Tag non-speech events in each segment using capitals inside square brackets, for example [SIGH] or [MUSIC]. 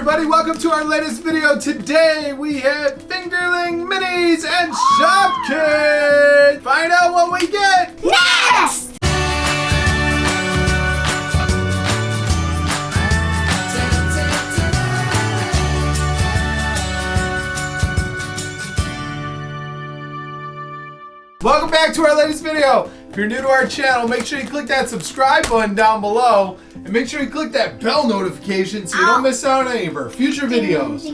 everybody, welcome to our latest video. Today we have Fingerling Minis and Shopkins. Find out what we get. Next! Welcome back to our latest video. If you're new to our channel, make sure you click that subscribe button down below and make sure you click that bell notification so you don't ah. miss out on any of our future videos.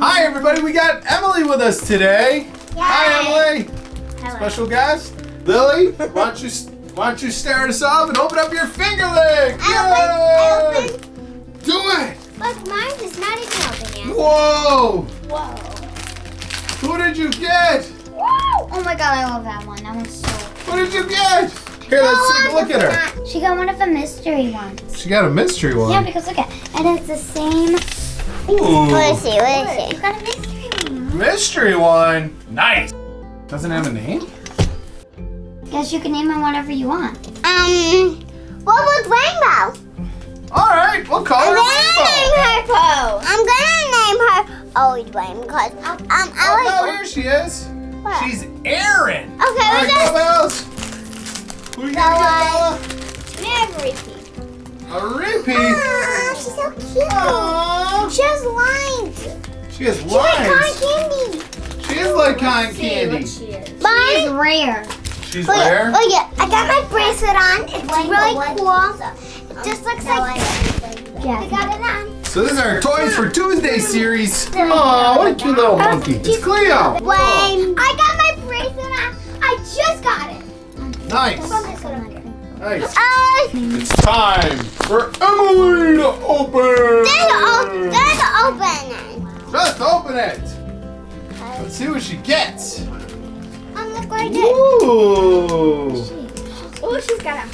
Hi everybody, we got Emily with us today. Hi Emily. Hello. Special guest, Lily. Why don't you why don't you start us off and open up your fingerling? I Yay! open, Do it! Look, mine is not even open yet. Whoa! Whoa. Who did you get? Oh my god, I love that one. That one's so Who did you get? Here, let's take a look at her. her. She got one of the mystery ones. She got a mystery one. Yeah, because look at and it's the same. Ooh. see, what is it? You got a mystery one. Mystery one. Nice. Doesn't have a name? Guess you can name it whatever you want. Um, what was Rainbow? All right, we'll call her Rainbow. her Pose. I'm gonna name her Always Rain because um Oh, I no, like. here she is. What? She's Erin. Okay, All right, we're go Bells. Who you gonna Bella. get, Never repeat. Bella? A repeat. Ah, she's so cute. Aww. She has lines. She has lines. She like cotton candy. She is like cotton candy. It's Mine. rare. She's Look, rare. Oh yeah, I got my bracelet on. It's really cool. It just looks like this. Yeah. I got it on. So this is our Toys for Tuesday series. Aw, what a cute little monkey. It's Cleo. When I got Nice. Nice. Uh, It's time for Emily to open. there's o- there's open. Just open it. Let's see what she gets. Um, look right Ooh. Oh, she's got a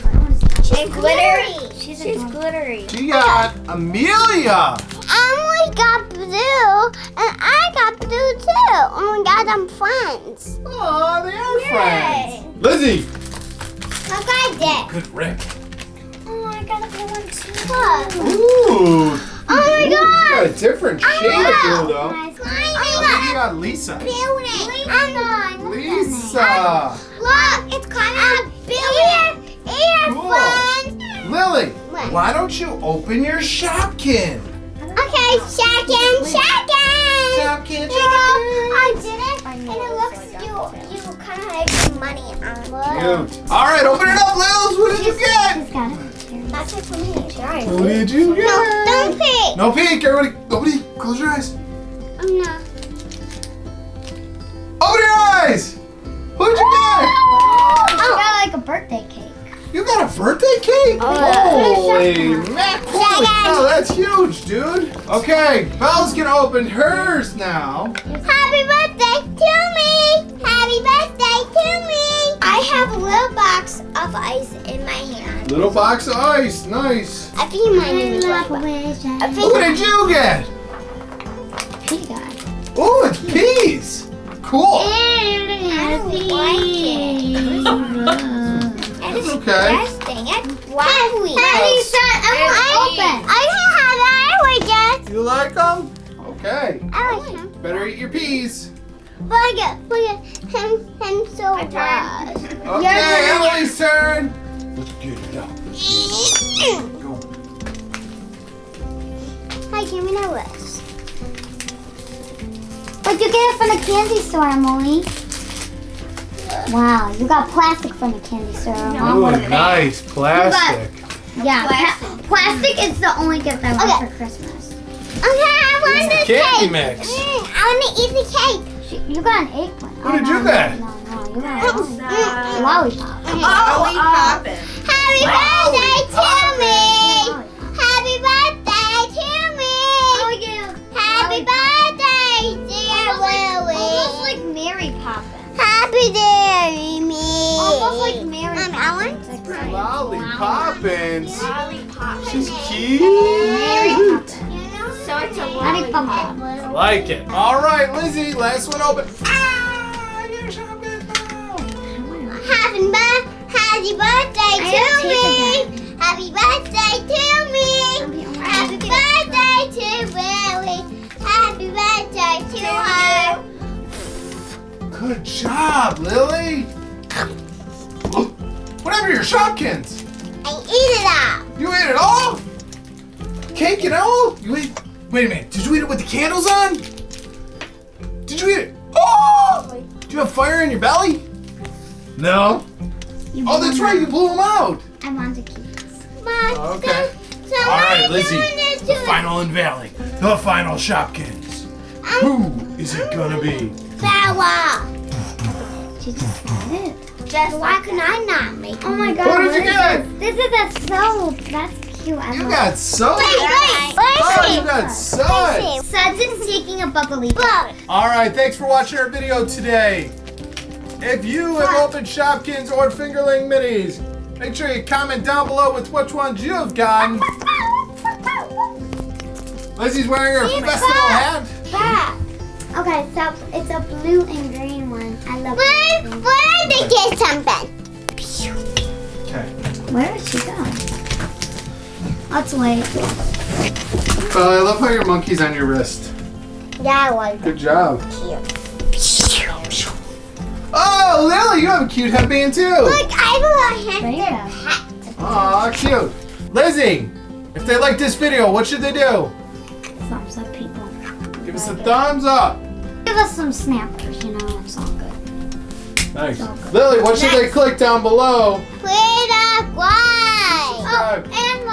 She's glittery. She's, she's glittery. She got Amelia. Emily got blue, and I got blue too. And we got them friends. Oh, they are Yay. friends. Lizzie. Look I did. Good Rick. Oh, I got a blue one too. Ooh. Oh my You got god. a different shade of blue though. Nice. I you got Lisa. Um, Lisa. Lisa. Look, it's kind of um, ear, Cool. earphones. Lily, What? why don't you open your Shopkin? Okay. Shopkin, you go. Shopkin. I did it, and it looks you you kind of like some money on it. Cute. All right, open it up, Lils. What did you get? She's got it. That's it for me. Sorry. What did you get? No, don't peek. No peek, everybody. Nobody, close your eyes. I'm not. Open your eyes. What'd you get? She oh. got like a birthday cake. You got a birthday cake? Oh, Holy mac! Holy cow, that's huge, dude. Okay, Belle's gonna open hers now. Happy birthday to me. Happy birthday to me. I have a little box of ice in my hand. Little box of ice, nice. I think you might need to like I think What did you get? She got. Oh, it's peas. Cool. [LAUGHS] I don't like it. And That's okay. Interesting. It's waffly. Happy son, I want to open. I can have it. I would get. You like them? Okay. I like them. Better eat your peas. Look at, look at him, him so My turn. bad. Okay, Emily's turn. Let's get it out. Go. Hi, give me that list. But you get it from the candy store, Emily. Wow, you got plastic from the candy store. Mom Ooh, would've paid. nice plastic. Yeah, pla- plastic is the only gift I want Okay. for Christmas. Okay, I want It's the a candy cake. mix. Mm, I want to eat the cake. She- You got an eggplant. What did you no, get? No, no, you got a Mm, lollipop. Ollie poppin'. Happy birthday to me. Happy birthday to me. Happy birthday, dear Almost Willie. like Mary Poppins. Happy day, me. Almost like Mary Mommy, I Poppins. want Like right. Lollipoppins. Ollie poppin'. She's Mary cute. Poppins. I like it. All right, Lizzie, last one open. Ah, your chocolate bar. Happy, birthday to me. Happy birthday to me. Happy birthday to Lily. Happy birthday to her. Good job, Lily. Whatever your Shopkins? I eat it all. You ate it all? Cake and all? You ate Wait a minute. Did you eat it with the candles on? Did you eat it? Oh! Do you have fire in your belly? No. You Oh, that's right. You blew them out. I want to keep this. But Okay. So All right, Lizzie. The to final unveiling. The final Shopkins. Who is it gonna be? Bella. She just got it. Just why can I not make it? Oh my god. What did you get? This? this is a soap. That's cute. I You got soap. Wait, wait. Oh, you it? got suds. Sudson's taking a bubbly. Look. All right, thanks for watching our video today. If you have opened Shopkins or Fingerling Minis, make sure you comment down below with which ones you have gotten. Lizzie's wearing her See, festival back. hat. Back. Okay, so it's a blue and green one. I love Where, blue. where did they get something? Okay. Where is she going? Let's wait. Oh, uh, I love how your monkey's on your wrist. That was Good job. cute. Oh, Lily, you have a cute headband too. Look, I have a hamster Bam. hat. Aw, cute. Lizzie, if they like this video, what should they do? Thumbs up, people. Give us a thumbs up. Give us some snappers, you know, it's all good. Nice. Lily, what should they click down below? Where the why?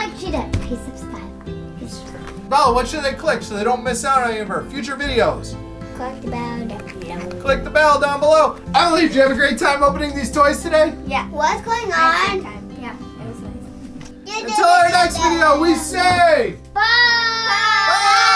Subscribe. and like she did, piece of style. Piece of what should they click so they don't miss out on any of her future videos? Click the bell down below. Click the bell down below. Emily, did you have a great time opening these toys today? Yeah. What's going on? had a good time. Yeah, it was nice. Until our next video, we say Bye! Bye.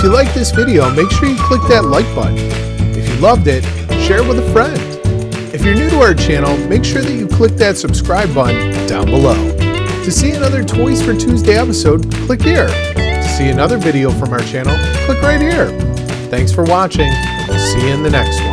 If you like this video, make sure you click that like button. If you loved it, share it with a friend. If you're new to our channel, make sure that you click that subscribe button down below. To see another Toys for Tuesday episode, click here. To see another video from our channel, click right here. Thanks for watching, and we'll see you in the next one.